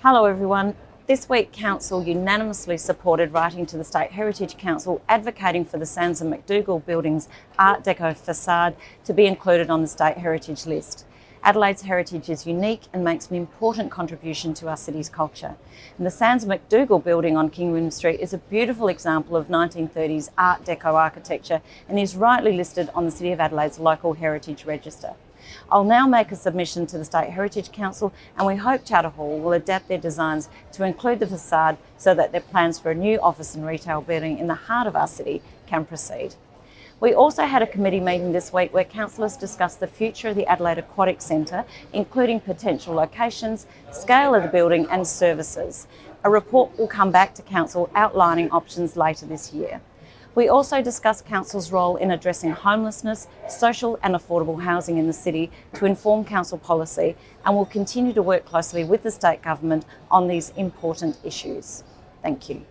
Hello everyone. This week Council unanimously supported writing to the State Heritage Council advocating for the Sands and McDougall Building's Art Deco facade to be included on the State Heritage List. Adelaide's heritage is unique and makes an important contribution to our city's culture. And the Sands and McDougall building on King William Street is a beautiful example of 1930s Art Deco architecture and is rightly listed on the City of Adelaide's local heritage register. I'll now make a submission to the State Heritage Council and we hope Charter Hall will adapt their designs to include the facade so that their plans for a new office and retail building in the heart of our city can proceed. We also had a committee meeting this week where councillors discussed the future of the Adelaide Aquatic Centre, including potential locations, scale of the building and services. A report will come back to council outlining options later this year. We also discussed Council's role in addressing homelessness, social and affordable housing in the city to inform Council policy and will continue to work closely with the State Government on these important issues. Thank you.